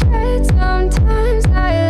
sometimes I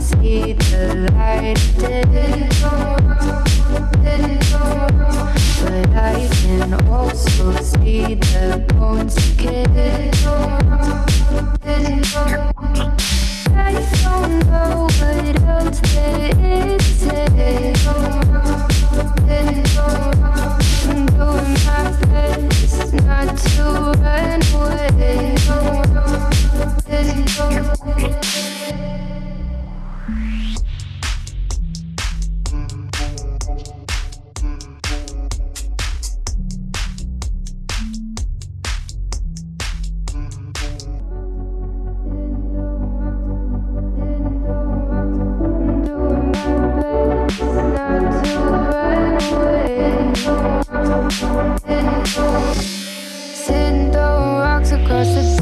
see the light. But I can also see the bones. I don't know what else there is. across the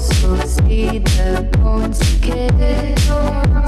also see the bones again.